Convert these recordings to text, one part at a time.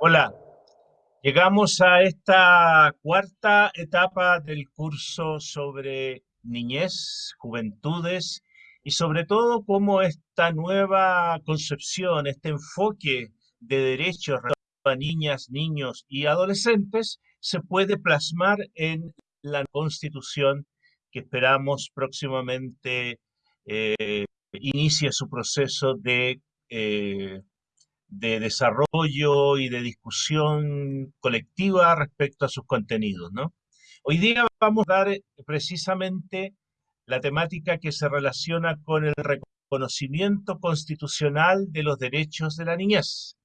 Hola, llegamos a esta cuarta etapa del curso sobre niñez, juventudes y sobre todo cómo esta nueva concepción, este enfoque de derechos a niñas, niños y adolescentes se puede plasmar en la constitución que esperamos próximamente eh, inicie su proceso de, eh, de desarrollo y de discusión colectiva respecto a sus contenidos. ¿no? Hoy día vamos a dar precisamente la temática que se relaciona con el reconocimiento constitucional de los derechos de la niñez.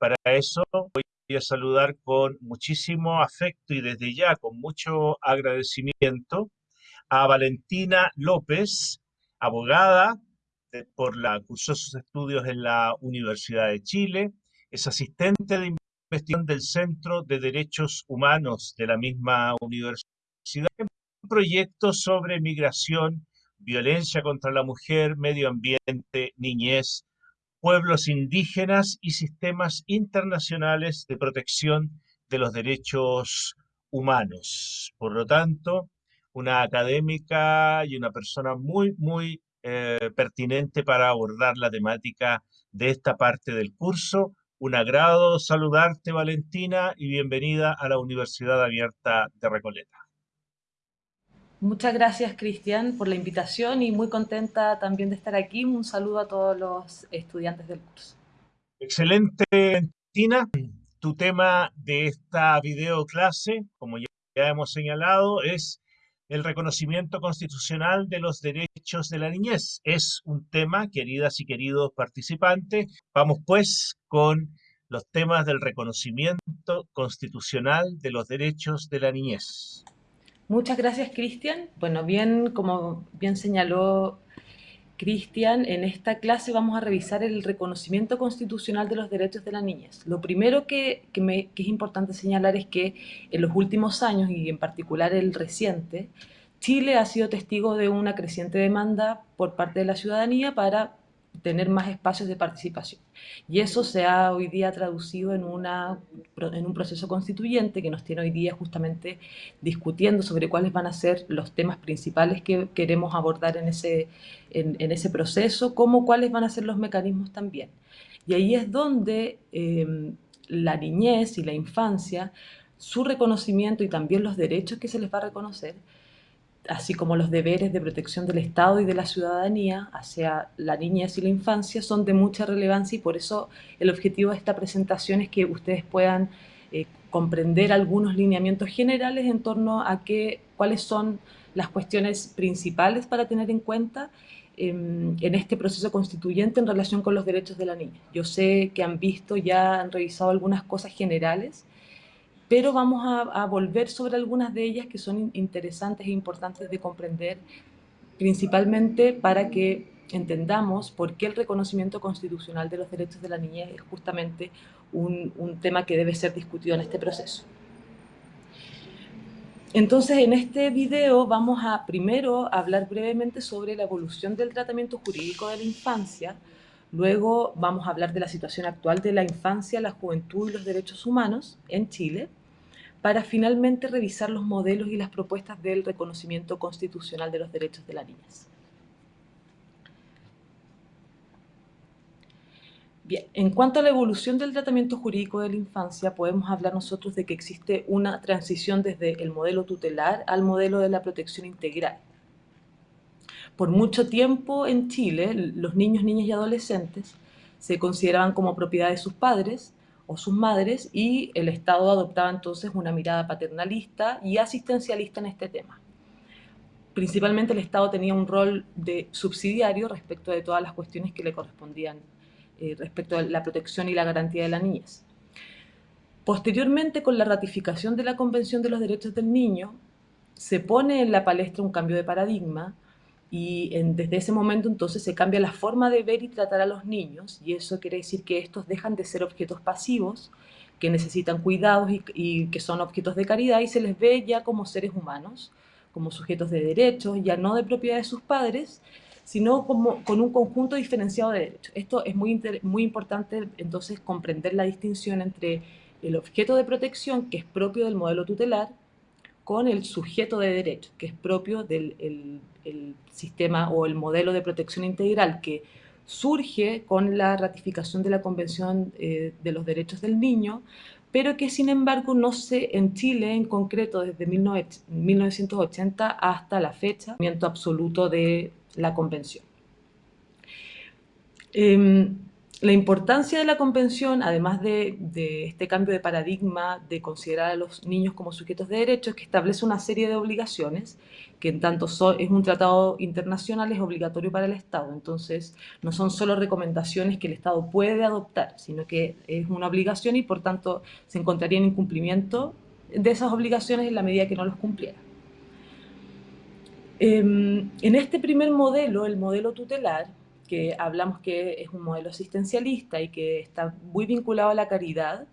Para eso voy a saludar con muchísimo afecto y desde ya con mucho agradecimiento a Valentina López, abogada, por la, cursó sus estudios en la Universidad de Chile, es asistente de investigación del Centro de Derechos Humanos de la misma universidad, un proyecto sobre migración, violencia contra la mujer, medio ambiente, niñez, pueblos indígenas y sistemas internacionales de protección de los derechos humanos. Por lo tanto, una académica y una persona muy, muy eh, pertinente para abordar la temática de esta parte del curso. Un agrado saludarte, Valentina, y bienvenida a la Universidad Abierta de Recoleta. Muchas gracias, Cristian, por la invitación y muy contenta también de estar aquí. Un saludo a todos los estudiantes del curso. Excelente, Valentina. Tu tema de esta videoclase, como ya hemos señalado, es el reconocimiento constitucional de los derechos de la niñez. Es un tema, queridas y queridos participantes. Vamos pues con los temas del reconocimiento constitucional de los derechos de la niñez. Muchas gracias, Cristian. Bueno, bien, como bien señaló Cristian, en esta clase vamos a revisar el reconocimiento constitucional de los derechos de la niñez. Lo primero que, es importante señalar es que en los últimos años, y en particular el reciente, Chile ha sido testigo de una creciente demanda por parte de la ciudadanía para tener más espacios de participación. Y eso se ha hoy día traducido en, una, en un proceso constituyente que nos tiene hoy día justamente discutiendo sobre cuáles van a ser los temas principales que queremos abordar en ese, en, ese proceso, como cuáles van a ser los mecanismos también. Y ahí es donde em, la niñez y la infancia, su reconocimiento y también los derechos que se les va a reconocer, así como los deberes de protección del Estado y de la ciudadanía hacia la niñez y la infancia son de mucha relevancia y por eso el objetivo de esta presentación es que ustedes puedan eh, comprender algunos lineamientos generales en torno a cuáles son las cuestiones principales para tener en cuenta em, en este proceso constituyente en relación con los derechos de la niña. Yo sé que han visto, ya han revisado algunas cosas generales, pero vamos a, volver sobre algunas de ellas que son interesantes e importantes de comprender, principalmente para que entendamos por qué el reconocimiento constitucional de los derechos de la niñez es justamente un, un tema que debe ser discutido en este proceso. Entonces, en este video vamos a primero hablar brevemente sobre la evolución del tratamiento jurídico de la infancia, luego vamos a hablar de la situación actual de la infancia, la juventud y los derechos humanos en Chile, para finalmente revisar los modelos y las propuestas del reconocimiento constitucional de los derechos de la niñez. Bien, en cuanto a la evolución del tratamiento jurídico de la infancia, podemos hablar nosotros de que existe una transición desde el modelo tutelar al modelo de la protección integral. Por mucho tiempo en Chile, los niños, niñas y adolescentes se consideraban como propiedad de sus padres o sus madres y el Estado adoptaba entonces una mirada paternalista y asistencialista en este tema. Principalmente el Estado tenía un rol de subsidiario respecto de todas las cuestiones que le correspondían eh, respecto a la protección y la garantía de la niñez. Posteriormente, con la ratificación de la Convención de los Derechos del Niño, se pone en la palestra un cambio de paradigma y desde ese momento entonces se cambia la forma de ver y tratar a los niños y eso quiere decir que estos dejan de ser objetos pasivos que necesitan cuidados y, que son objetos de caridad y se les ve ya como seres humanos como sujetos de derechos, ya no de propiedad de sus padres, sino como, con un conjunto diferenciado de derechos. Esto es muy, muy importante entonces comprender la distinción entre el objeto de protección, que es propio del modelo tutelar, con el sujeto de derecho, que es propio del el, sistema o el modelo de protección integral que surge con la ratificación de la Convención eh, de los Derechos del Niño, pero que sin embargo no se, en Chile en concreto, desde 1980 hasta la fecha, absoluto de la Convención. Em, la importancia de la Convención, además de, este cambio de paradigma de considerar a los niños como sujetos de derechos, que establece una serie de obligaciones, que en tanto es un tratado internacional, es obligatorio para el Estado. Entonces, no son solo recomendaciones que el Estado puede adoptar, sino que es una obligación y, por tanto, se encontraría en incumplimiento de esas obligaciones en la medida que no los cumpliera. Em, en este primer modelo, el modelo tutelar, que hablamos que es un modelo asistencialista y que está muy vinculado a la caridad,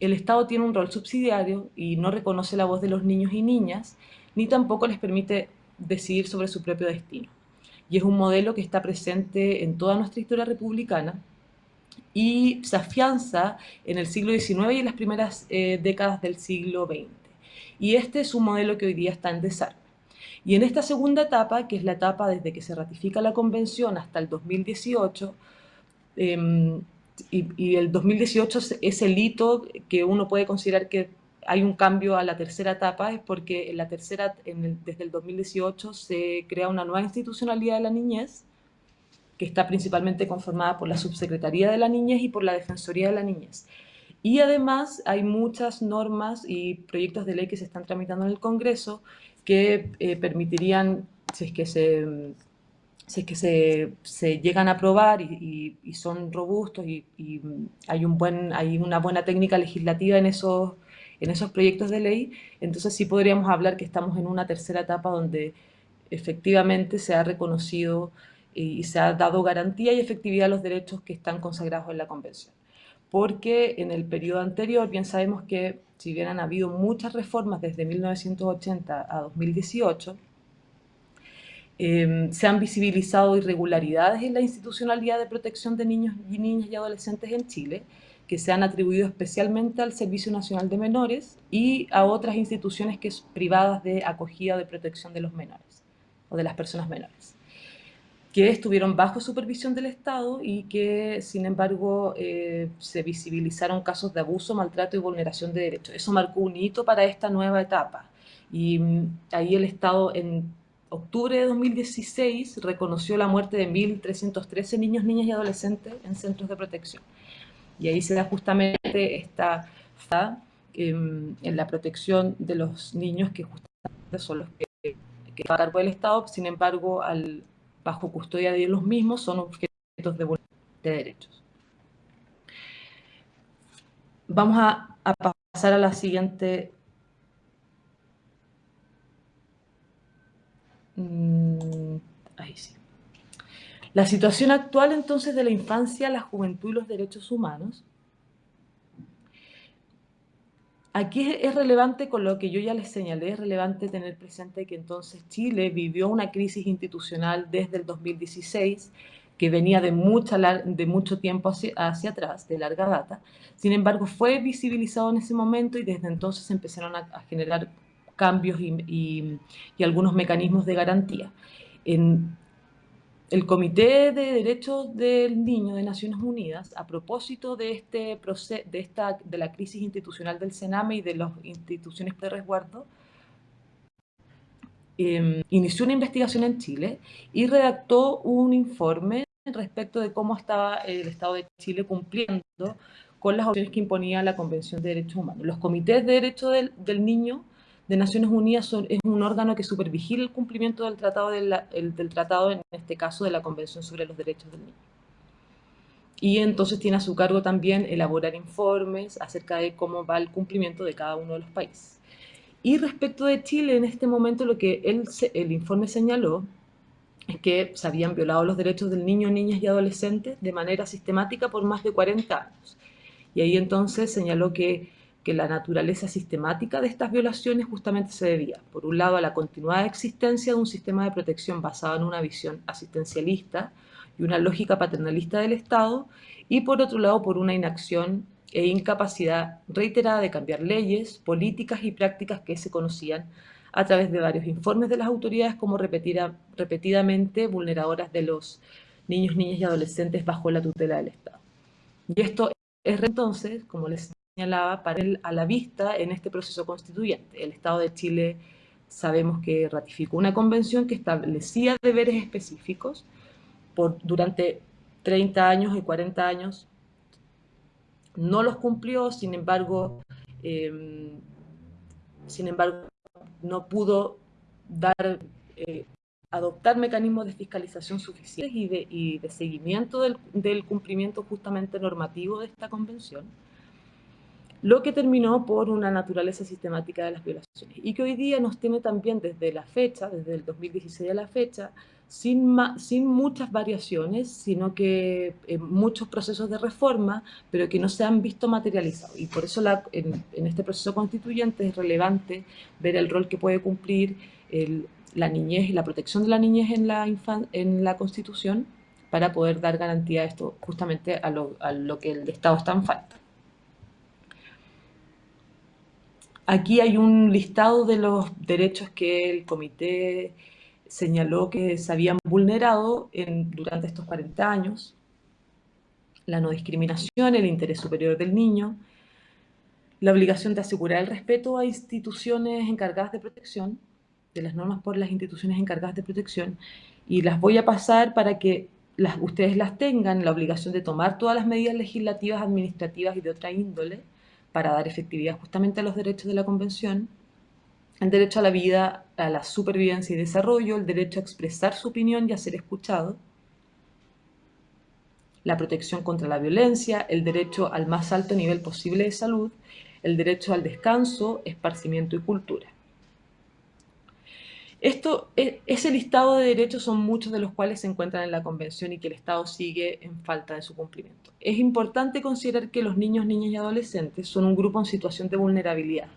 el Estado tiene un rol subsidiario y no reconoce la voz de los niños y niñas, ni tampoco les permite decidir sobre su propio destino. Y es un modelo que está presente en toda nuestra historia republicana y se afianza en el siglo XIX y en las primeras eh, décadas del siglo XX. Y este es un modelo que hoy día está en desarrollo. Y en esta segunda etapa, que es la etapa desde que se ratifica la convención hasta el 2018, em, y, el 2018 es el hito que uno puede considerar que hay un cambio a la tercera etapa, es porque en la tercera, desde el 2018 se crea una nueva institucionalidad de la niñez, que está principalmente conformada por la Subsecretaría de la Niñez y por la Defensoría de la Niñez. Y además hay muchas normas y proyectos de ley que se están tramitando en el Congreso que eh, permitirían, si es que se, si que se, se llegan a aprobar y, y, son robustos y, hay, un buen, hay una buena técnica legislativa en esos, en esos proyectos de ley, entonces sí podríamos hablar que estamos en una tercera etapa donde efectivamente se ha reconocido y se ha dado garantía y efectividad a los derechos que están consagrados en la Convención. Porque en el periodo anterior bien sabemos que si bien han habido muchas reformas desde 1980 a 2018, em, se han visibilizado irregularidades en la institucionalidad de protección de niños y niñas y adolescentes en Chile, que se han atribuido especialmente al Servicio Nacional de Menores y a otras instituciones que privadas de acogida de protección de los menores o de las personas menores que estuvieron bajo supervisión del Estado y que, sin embargo, eh, se visibilizaron casos de abuso, maltrato y vulneración de derechos. Eso marcó un hito para esta nueva etapa. Y mm, ahí el Estado, en octubre de 2016, reconoció la muerte de 1.313 niños, niñas y adolescentes en centros de protección. Y ahí se da justamente esta em, en la protección de los niños que justamente son los que, que a cargo del Estado, sin embargo, al, bajo custodia de los mismos son objetos de, de derechos. Vamos a, pasar a la siguiente mm, Ahí sí. La situación actual entonces de la infancia, la juventud y los derechos humanos Aquí es relevante con lo que yo ya les señalé, es relevante tener presente que entonces Chile vivió una crisis institucional desde el 2016 que venía de, mucho tiempo hacia, atrás, de larga data. Sin embargo, fue visibilizado en ese momento y desde entonces empezaron a, generar cambios y, algunos mecanismos de garantía. El Comité de Derechos del Niño de Naciones Unidas, a propósito de, este de, la crisis institucional del Sename y de las instituciones de resguardo, em, inició una investigación en Chile y redactó un informe respecto de cómo estaba el Estado de Chile cumpliendo con las opciones que imponía la Convención de Derechos Humanos. Los comités de derechos del niño de Naciones Unidas es un órgano que supervigila el cumplimiento del tratado, del tratado, en este caso de la Convención sobre los Derechos del Niño. Y entonces tiene a su cargo también elaborar informes acerca de cómo va el cumplimiento de cada uno de los países. Y respecto de Chile, en este momento lo que el informe señaló es que se habían violado los derechos del niño, niñas y adolescentes de manera sistemática por más de 40 años. Y ahí entonces señaló que que la naturaleza sistemática de estas violaciones justamente se debía, por un lado, a la continuada existencia de un sistema de protección basado en una visión asistencialista y una lógica paternalista del Estado, y por otro lado, por una inacción e incapacidad reiterada de cambiar leyes, políticas y prácticas que se conocían a través de varios informes de las autoridades como repetida, repetidamente vulneradoras de los niños, niñas y adolescentes bajo la tutela del Estado. Y esto es entonces, como les señalaba, para él a la vista en este proceso constituyente. El Estado de Chile sabemos que ratificó una convención que establecía deberes específicos por, durante 30 años y 40 años. No los cumplió, sin embargo, em, sin embargo, no pudo dar, eh, adoptar mecanismos de fiscalización suficientes y de, y de seguimiento del, del, cumplimiento justamente normativo de esta convención, lo que terminó por una naturaleza sistemática de las violaciones y que hoy día nos tiene también desde la fecha, desde el 2016 a la fecha, sin, sin muchas variaciones, sino que eh, muchos procesos de reforma, pero que no se han visto materializados. Y por eso en, este proceso constituyente es relevante ver el rol que puede cumplir la niñez y la protección de la niñez en la, en la Constitución para poder dar garantía a esto, justamente a lo, a lo que el Estado está en falta. Aquí hay un listado de los derechos que el Comité señaló que se habían vulnerado durante estos 40 años, la no discriminación, el interés superior del niño, la obligación de asegurar el respeto a instituciones encargadas de protección, de las normas por las instituciones encargadas de protección, y las voy a pasar para que ustedes las tengan, la obligación de tomar todas las medidas legislativas, administrativas y de otra índole para dar efectividad justamente a los derechos de la Convención, el derecho a la vida, a la supervivencia y desarrollo, el derecho a expresar su opinión y a ser escuchado, la protección contra la violencia, el derecho al más alto nivel posible de salud, el derecho al descanso, esparcimiento y cultura. Esto, e, ese listado de derechos son muchos de los cuales se encuentran en la Convención y que el Estado sigue en falta de su cumplimiento. Es importante considerar que los niños, niñas y adolescentes son un grupo en situación de vulnerabilidad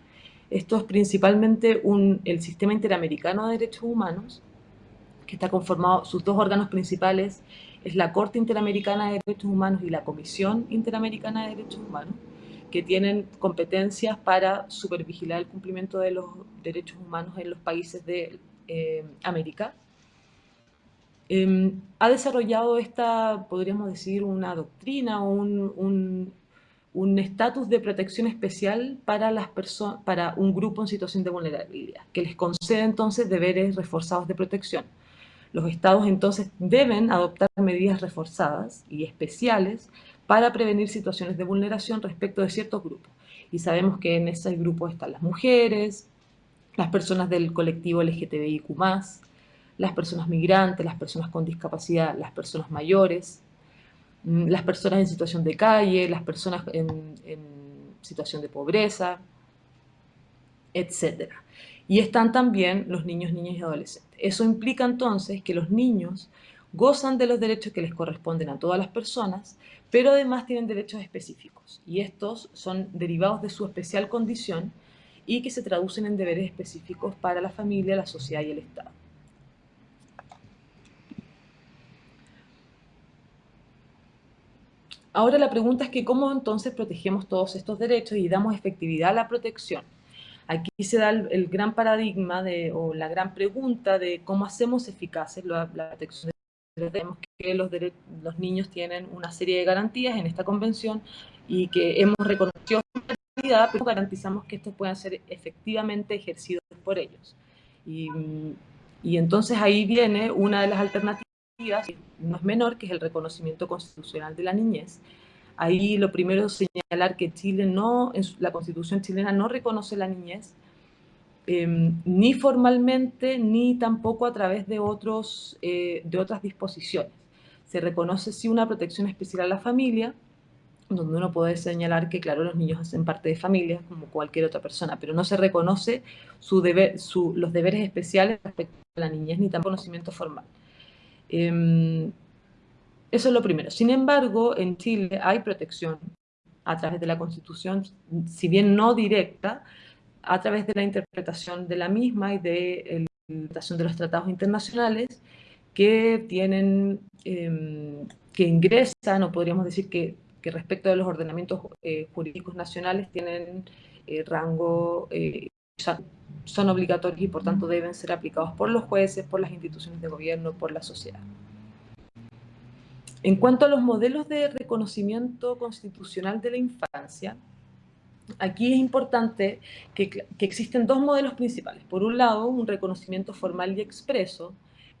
esto es principalmente un, el Sistema Interamericano de Derechos Humanos, que está conformado, sus dos órganos principales es la Corte Interamericana de Derechos Humanos y la Comisión Interamericana de Derechos Humanos, que tienen competencias para supervigilar el cumplimiento de los derechos humanos en los países de eh, América. Eh, ha desarrollado esta, podríamos decir, una doctrina o un, un un estatus de protección especial para, las para un grupo en situación de vulnerabilidad, que les concede entonces deberes reforzados de protección. Los estados entonces deben adoptar medidas reforzadas y especiales para prevenir situaciones de vulneración respecto de ciertos grupos. Y sabemos que en ese grupo están las mujeres, las personas del colectivo LGTBIQ+, las personas migrantes, las personas con discapacidad, las personas mayores, Mm, las personas en situación de calle, las personas en, situación de pobreza, etc. Y están también los niños, niñas y adolescentes. Eso implica entonces que los niños gozan de los derechos que les corresponden a todas las personas, pero además tienen derechos específicos. Y estos son derivados de su especial condición y que se traducen en deberes específicos para la familia, la sociedad y el Estado. Ahora la pregunta es que cómo entonces protegemos todos estos derechos y damos efectividad a la protección. Aquí se da el, gran paradigma de, o la gran pregunta de cómo hacemos eficaces la, protección de que los, los niños tienen una serie de garantías en esta convención y que hemos reconocido realidad, pero garantizamos que estos puedan ser efectivamente ejercidos por ellos. Y, y entonces ahí viene una de las alternativas no es menor, que es el reconocimiento constitucional de la niñez. Ahí lo primero es señalar que Chile no, la constitución chilena no reconoce la niñez, eh, ni formalmente, ni tampoco a través de, otros, eh, de otras disposiciones. Se reconoce sí una protección especial a la familia, donde uno puede señalar que, claro, los niños hacen parte de familias como cualquier otra persona, pero no se reconoce su su, los deberes especiales respecto a la niñez, ni tampoco conocimiento formal. Eh, eso es lo primero. Sin embargo, en Chile hay protección a través de la Constitución, si bien no directa, a través de la interpretación de la misma y de la interpretación de los tratados internacionales que tienen, em, que ingresan, o podríamos decir que, respecto de los ordenamientos eh, jurídicos nacionales tienen eh, rango, eh, son obligatorios y por tanto deben ser aplicados por los jueces, por las instituciones de gobierno, por la sociedad. En cuanto a los modelos de reconocimiento constitucional de la infancia, aquí es importante que, existen dos modelos principales. Por un lado, un reconocimiento formal y expreso,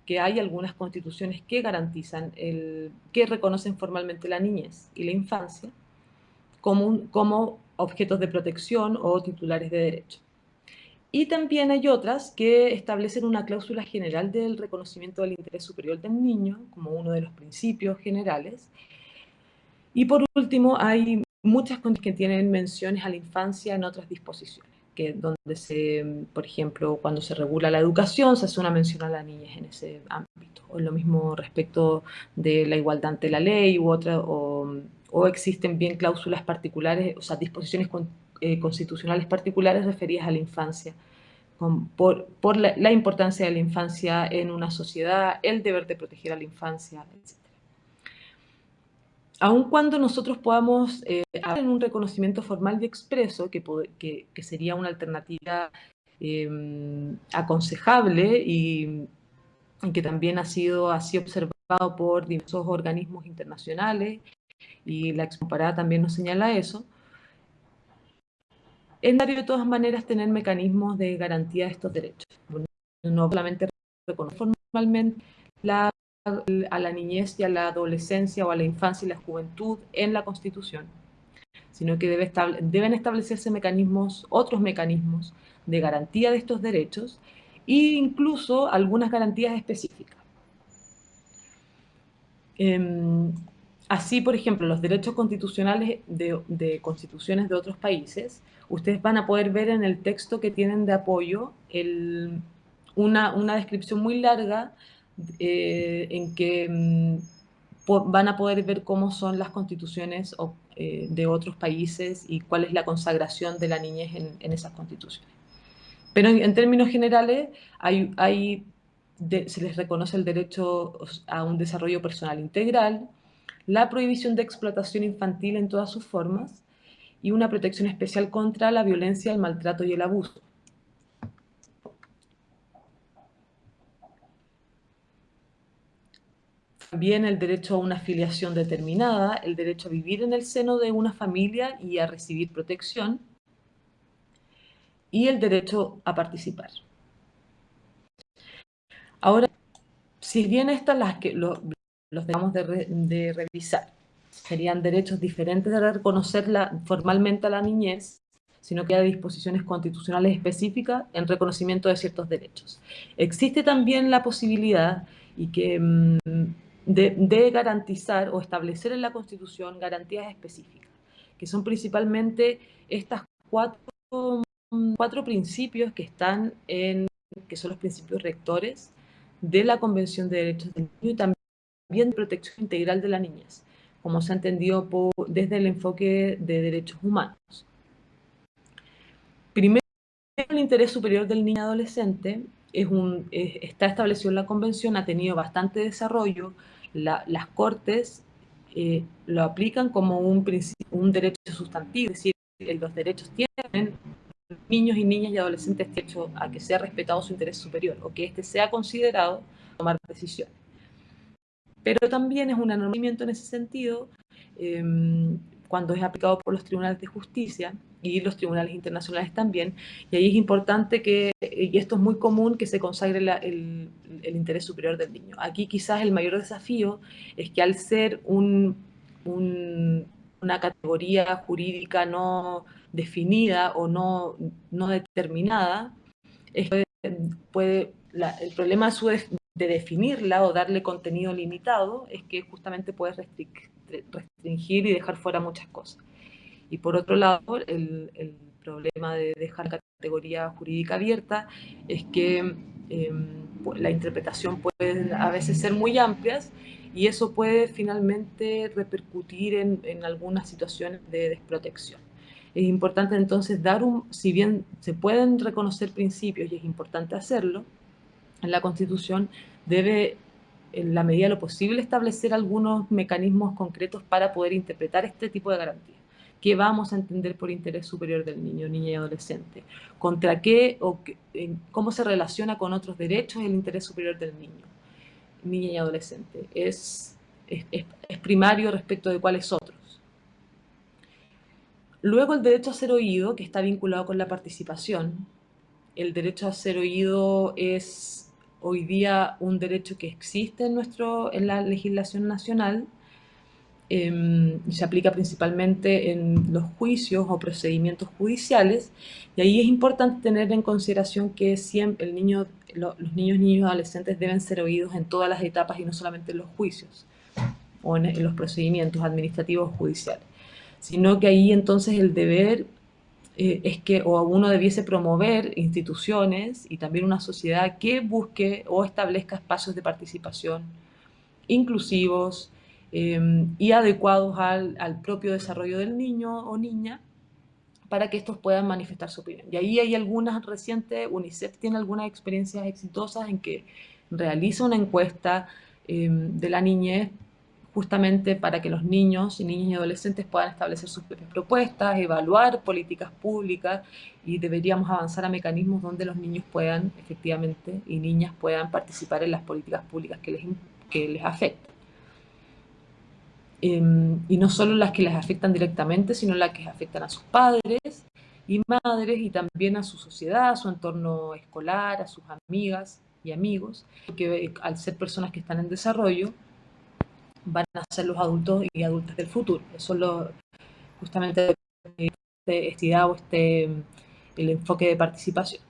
que hay algunas constituciones que garantizan, el, que reconocen formalmente la niñez y la infancia como, como objetos de protección o titulares de derecho. Y también hay otras que establecen una cláusula general del reconocimiento del interés superior del niño, como uno de los principios generales. Y por último, hay muchas que tienen menciones a la infancia en otras disposiciones, que donde se, por ejemplo, cuando se regula la educación, se hace una mención a la niñez en ese ámbito. O lo mismo respecto de la igualdad ante la ley u otra, o, o existen bien cláusulas particulares, o sea, disposiciones eh, constitucionales particulares referidas a la infancia, por, por la, importancia de la infancia en una sociedad, el deber de proteger a la infancia, etc. Aun cuando nosotros podamos eh, en un reconocimiento formal y expreso, que, sería una alternativa em, aconsejable y, que también ha sido así observado por diversos organismos internacionales, y la excomparada también nos señala eso, es necesario de todas maneras tener mecanismos de garantía de estos derechos. No solamente reconocer formalmente a la niñez y a la adolescencia o a la infancia y la juventud en la Constitución, sino que debe deben establecerse mecanismos, otros mecanismos de garantía de estos derechos e incluso algunas garantías específicas. Em, así, por ejemplo, los derechos constitucionales de, de constituciones de otros países ustedes van a poder ver en el texto que tienen de apoyo una, descripción muy larga eh, en que mm, van a poder ver cómo son las constituciones eh, de otros países y cuál es la consagración de la niñez en, esas constituciones. Pero en, términos generales, hay, se les reconoce el derecho a un desarrollo personal integral, la prohibición de explotación infantil en todas sus formas, y una protección especial contra la violencia, el maltrato y el abuso. También el derecho a una afiliación determinada, el derecho a vivir en el seno de una familia y a recibir protección, y el derecho a participar. Ahora, si bien estas las que los, debemos de revisar, serían derechos diferentes de reconocerla formalmente a la niñez, sino que hay disposiciones constitucionales específicas en reconocimiento de ciertos derechos. Existe también la posibilidad y que, mm, de, garantizar o establecer en la Constitución garantías específicas, que son principalmente estas cuatro, cuatro principios que están en, que son los principios rectores de la Convención de Derechos del Niño y también de protección integral de la niñez como se ha entendido desde el enfoque de derechos humanos. Primero, el interés superior del niño adolescente está establecido en la Convención, ha tenido bastante desarrollo, las Cortes eh, lo aplican como un, un derecho sustantivo, es decir, los derechos tienen niños y niñas y adolescentes derecho a que sea respetado su interés superior o que éste sea considerado tomar decisiones. Pero también es un anormalamiento en ese sentido em, cuando es aplicado por los tribunales de justicia y los tribunales internacionales también, y ahí es importante que, y esto es muy común, que se consagre el, interés superior del niño. Aquí quizás el mayor desafío es que al ser una categoría jurídica no definida o no, no determinada, puede, el problema su, de definirla o darle contenido limitado es que justamente puedes restringir y dejar fuera muchas cosas. Y por otro lado, el, problema de dejar categoría jurídica abierta es que em, la interpretación puede a veces ser muy amplias y eso puede finalmente repercutir en, en algunas situaciones de desprotección. Es importante entonces dar un, si bien se pueden reconocer principios y es importante hacerlo, la Constitución debe, en la medida de lo posible, establecer algunos mecanismos concretos para poder interpretar este tipo de garantías. ¿Qué vamos a entender por interés superior del niño, niña y adolescente? ¿Contra qué o cómo se relaciona con otros derechos el interés superior del niño, niña y adolescente? Es, es, es primario respecto de cuáles otros. Luego el derecho a ser oído, que está vinculado con la participación. El derecho a ser oído es hoy día un derecho que existe en, nuestro, en la legislación nacional, eh, se aplica principalmente en los juicios o procedimientos judiciales, y ahí es importante tener en consideración que siempre los niños, niños adolescentes deben ser oídos en todas las etapas y no solamente en los juicios o en, los procedimientos administrativos judiciales, sino que ahí entonces el deber eh, es que o uno debiese promover instituciones y también una sociedad que busque o establezca espacios de participación inclusivos eh, y adecuados al, propio desarrollo del niño o niña para que estos puedan manifestar su opinión. Y ahí hay algunas recientes, UNICEF tiene algunas experiencias exitosas en que realiza una encuesta eh, de la niñez justamente para que los niños y niñas y adolescentes puedan establecer sus propias propuestas, evaluar políticas públicas y deberíamos avanzar a mecanismos donde los niños puedan, efectivamente, y niñas puedan participar en las políticas públicas que les, que les afectan. Eh, y no solo las que les afectan directamente, sino las que afectan a sus padres y madres y también a su sociedad, a su entorno escolar, a sus amigas y amigos, que al ser personas que están en desarrollo, van a ser los adultos y adultas del futuro. Eso es justamente este, este este, el enfoque de participación.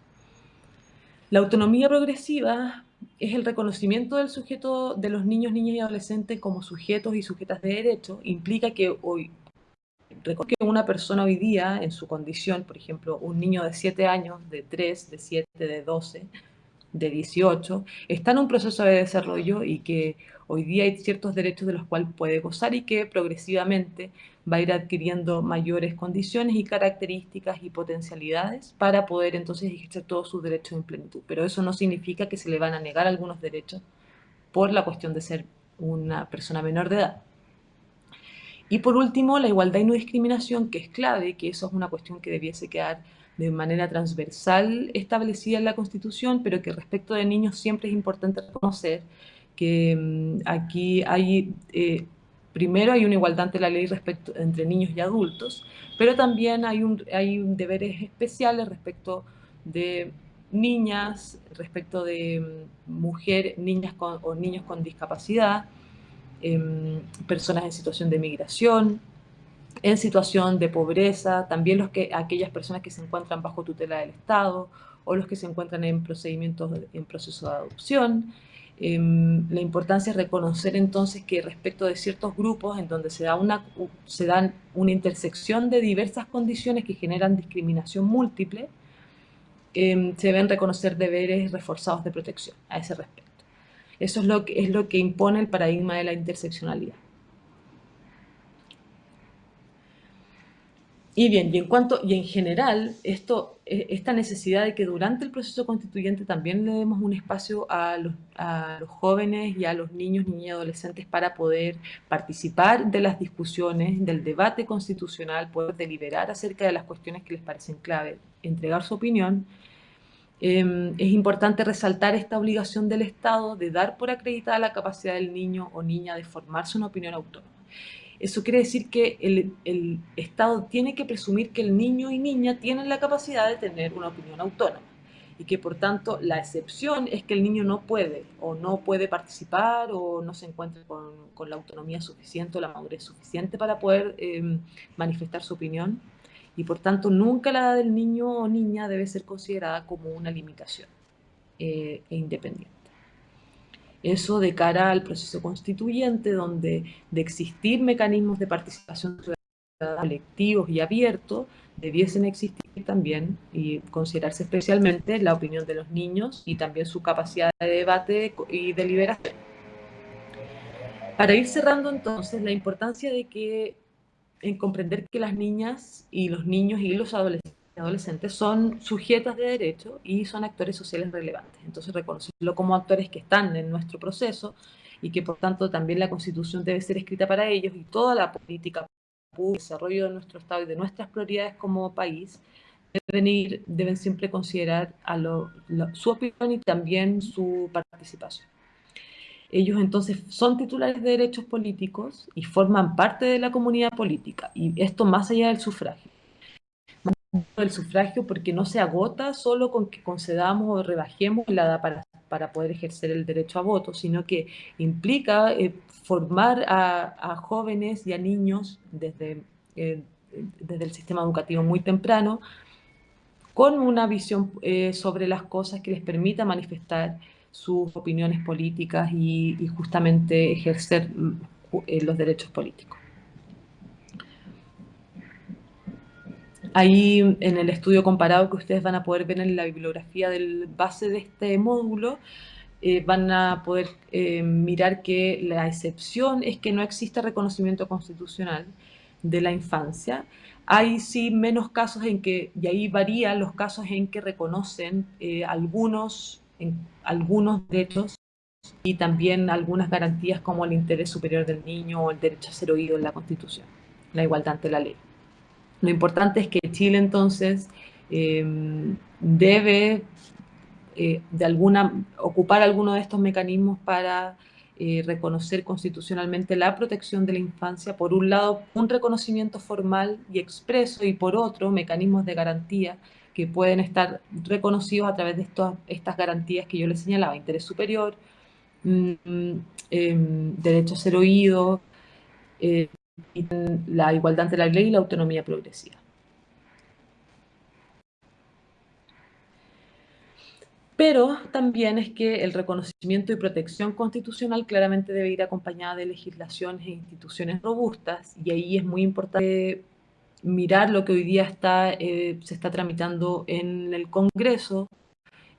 La autonomía progresiva es el reconocimiento del sujeto de los niños, niñas y adolescentes como sujetos y sujetas de derecho. Implica que hoy, que una persona hoy día, en su condición, por ejemplo, un niño de 7 años, de 3, de 7, de 12, de 18, está en un proceso de desarrollo y que hoy día hay ciertos derechos de los cuales puede gozar y que progresivamente va a ir adquiriendo mayores condiciones y características y potencialidades para poder entonces ejercer todos sus derechos en plenitud. Pero eso no significa que se le van a negar algunos derechos por la cuestión de ser una persona menor de edad. Y por último, la igualdad y no discriminación, que es clave, que eso es una cuestión que debiese quedar de manera transversal establecida en la Constitución, pero que respecto de niños siempre es importante reconocer que mm, aquí hay, eh, primero hay una igualdad ante la ley respecto, entre niños y adultos, pero también hay, un, hay deberes especiales respecto de niñas, respecto de mm, mujeres, niñas con, o niños con discapacidad, eh, personas en situación de migración, en situación de pobreza, también los que, aquellas personas que se encuentran bajo tutela del Estado o los que se encuentran en procedimientos, en proceso de adopción. Em, la importancia es reconocer entonces que respecto de ciertos grupos en donde se, da una, se dan una intersección de diversas condiciones que generan discriminación múltiple, em, se deben reconocer deberes reforzados de protección a ese respecto. Eso es lo que, es lo que impone el paradigma de la interseccionalidad. Y bien, y en general, esto, e, esta necesidad de que durante el proceso constituyente también le demos un espacio a los, jóvenes y a los niños, niñas y adolescentes para poder participar de las discusiones, del debate constitucional, poder deliberar acerca de las cuestiones que les parecen clave, entregar su opinión, eh, es importante resaltar esta obligación del Estado de dar por acreditada la capacidad del niño o niña de formarse una opinión autónoma. Eso quiere decir que el, Estado tiene que presumir que el niño y niña tienen la capacidad de tener una opinión autónoma y que por tanto la excepción es que el niño no puede o no puede participar o no se encuentre con, la autonomía suficiente o la madurez suficiente para poder eh, manifestar su opinión y por tanto nunca la edad del niño o niña debe ser considerada como una limitación eh, e independiente. Eso de cara al proceso constituyente, donde de existir mecanismos de participación ciudadana colectivos y abiertos, debiesen existir también y considerarse especialmente la opinión de los niños y también su capacidad de debate y deliberación. Para ir cerrando entonces, la importancia de que en comprender que las niñas y los niños y los adolescentes son sujetas de derecho y son actores sociales relevantes. Entonces, reconocerlo como actores que están en nuestro proceso y que, por tanto, también la Constitución debe ser escrita para ellos y toda la política el desarrollo de nuestro Estado y de nuestras prioridades como país deben, ir, deben siempre considerar a su opinión y también su participación. Ellos entonces son titulares de derechos políticos y forman parte de la comunidad política, y esto más allá del sufragio. El sufragio porque no se agota solo con que concedamos o rebajemos la edad para, para poder ejercer el derecho a voto, sino que implica eh, formar a, jóvenes y a niños desde, eh, desde el sistema educativo muy temprano con una visión eh, sobre las cosas que les permita manifestar sus opiniones políticas y, justamente ejercer los derechos políticos. Ahí en el estudio comparado que ustedes van a poder ver en la bibliografía del base de este módulo, eh, van a poder eh, mirar que la excepción es que no existe reconocimiento constitucional de la infancia. Hay sí menos casos en que, y ahí varían los casos en que reconocen algunos en algunos derechos y también algunas garantías como el interés superior del niño o el derecho a ser oído en la Constitución, la igualdad ante la ley. Lo importante es que Chile entonces em, debe eh, de alguna, ocupar alguno de estos mecanismos para eh, reconocer constitucionalmente la protección de la infancia, por un lado un reconocimiento formal y expreso y por otro mecanismos de garantía que pueden estar reconocidos a través de estas garantías que yo les señalaba, interés superior, mm, em, derecho a ser oído, eh, la igualdad ante la ley y la autonomía progresiva. Pero también es que el reconocimiento y protección constitucional claramente debe ir acompañada de legislaciones e instituciones robustas, y ahí es muy importante mirar lo que hoy día está, eh, se está tramitando en el Congreso,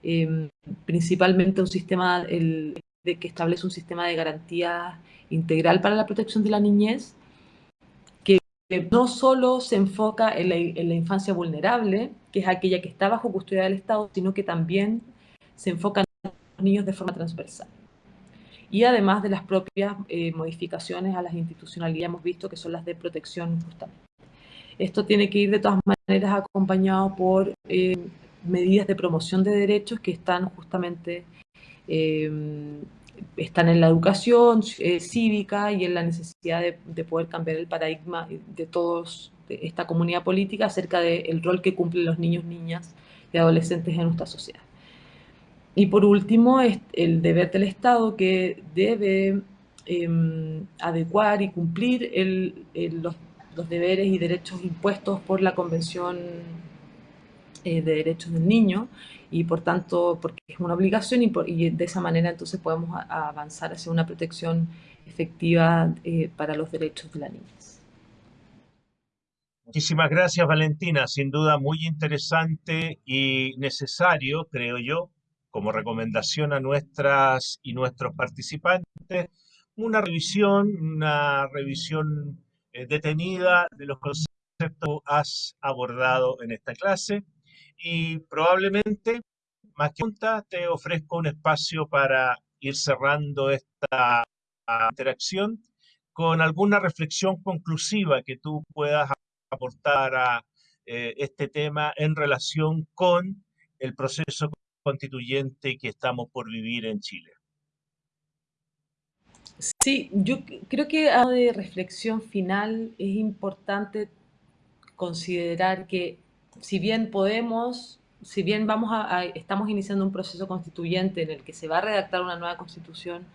em, principalmente un sistema el, de que establece un sistema de garantía integral para la protección de la niñez, no solo se enfoca en la, infancia vulnerable, que es aquella que está bajo custodia del Estado, sino que también se enfoca en los niños de forma transversal. Y además de las propias eh, modificaciones a las institucionalidades, hemos visto que son las de protección justamente. Esto tiene que ir de todas maneras acompañado por eh, medidas de promoción de derechos que están justamente eh, están en la educación eh, cívica y en la necesidad de, poder cambiar el paradigma de todos de esta comunidad política acerca del rol que cumplen los niños, niñas y adolescentes en nuestra sociedad. Y por último, es el deber del Estado que debe em, adecuar y cumplir los los deberes y derechos impuestos por la Convención de Derechos del Niño y por tanto, porque es una obligación y, de esa manera entonces podemos avanzar hacia una protección efectiva eh, para los derechos de la niñez. Muchísimas gracias Valentina, sin duda muy interesante y necesario, creo yo, como recomendación a nuestras y nuestros participantes, una revisión, una revisión eh, detenida de los conceptos que has abordado en esta clase y probablemente, más que nunca, te ofrezco un espacio para ir cerrando esta interacción con alguna reflexión conclusiva que tú puedas aportar a eh, este tema en relación con el proceso constituyente que estamos por vivir en Chile. Sí, yo creo que a de reflexión final es importante considerar que si bien podemos, si bien vamos a, estamos iniciando un proceso constituyente en el que se va a redactar una nueva constitución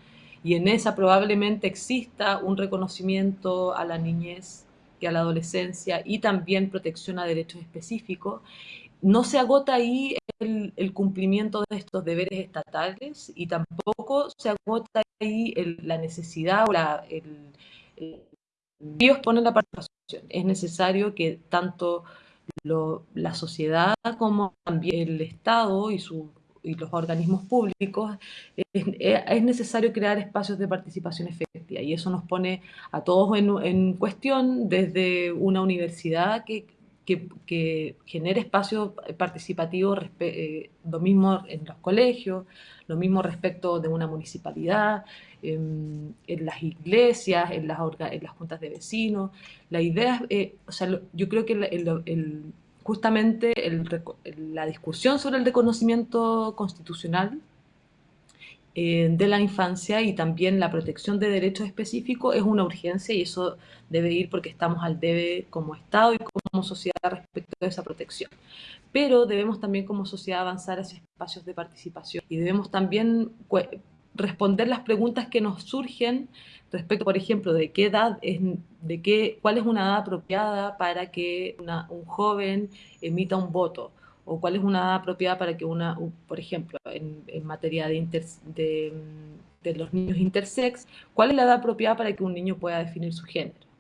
y en esa probablemente exista un reconocimiento a la niñez y a la adolescencia y también protección a derechos específicos, no se agota ahí el, cumplimiento de estos deberes estatales y tampoco se agota ahí la necesidad o la, el, Dios pone la participación. Es necesario que tanto la sociedad como también el Estado y sus y los organismos públicos, es, necesario crear espacios de participación efectiva. Y eso nos pone a todos en, cuestión desde una universidad que, que, genere espacios participativos, eh, lo mismo en los colegios, lo mismo respecto de una municipalidad, en, las iglesias, en las, en las juntas de vecinos. La idea, eh, o sea, yo creo que el, justamente la discusión sobre el reconocimiento constitucional eh, de la infancia y también la protección de derechos específicos es una urgencia y eso debe ir porque estamos al debe como Estado y como sociedad respecto a esa protección. Pero debemos también como sociedad avanzar hacia espacios de participación y debemos también responder las preguntas que nos surgen respecto, por ejemplo, de qué edad es, de qué, cuál es una edad apropiada para que un joven emita un voto, o cuál es una edad apropiada para que una, por ejemplo, en, materia de, los niños intersex, cuál es la edad apropiada para que un niño pueda definir su género.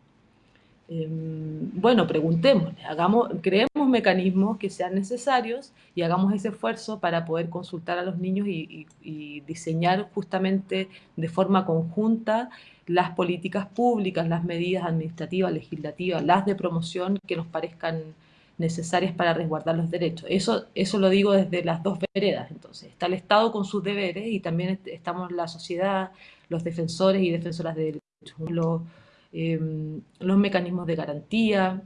Em, bueno, preguntemos, hagamos, creemos mecanismos que sean necesarios y hagamos ese esfuerzo para poder consultar a los niños y, diseñar justamente de forma conjunta las políticas públicas, las medidas administrativas, legislativas, las de promoción que nos parezcan necesarias para resguardar los derechos. Eso, eso lo digo desde las dos veredas. Entonces, está el Estado con sus deberes y también estamos la sociedad, los defensores y defensoras de derechos, los, em, los mecanismos de garantía,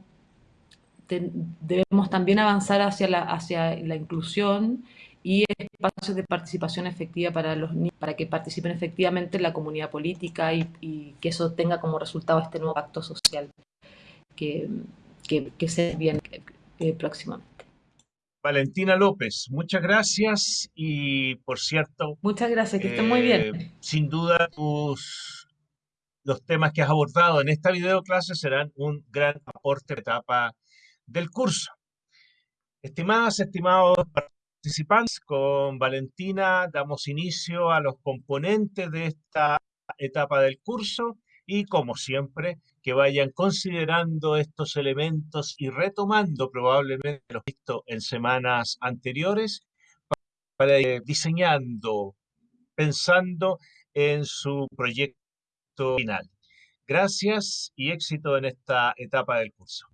debemos también avanzar hacia la, hacia la inclusión y espacios de participación efectiva para los para que participen efectivamente en la comunidad política y, que eso tenga como resultado este nuevo pacto social que, que, se viene eh, próximamente. Valentina López, muchas gracias y por cierto... Muchas gracias, que estén muy bien. Eh, sin duda tus, los temas que has abordado en esta video clase serán un gran aporte de etapa del curso. Estimadas, estimados participantes, con Valentina damos inicio a los componentes de esta etapa del curso y como siempre que vayan considerando estos elementos y retomando probablemente los visto en semanas anteriores para ir diseñando, pensando en su proyecto final. Gracias y éxito en esta etapa del curso.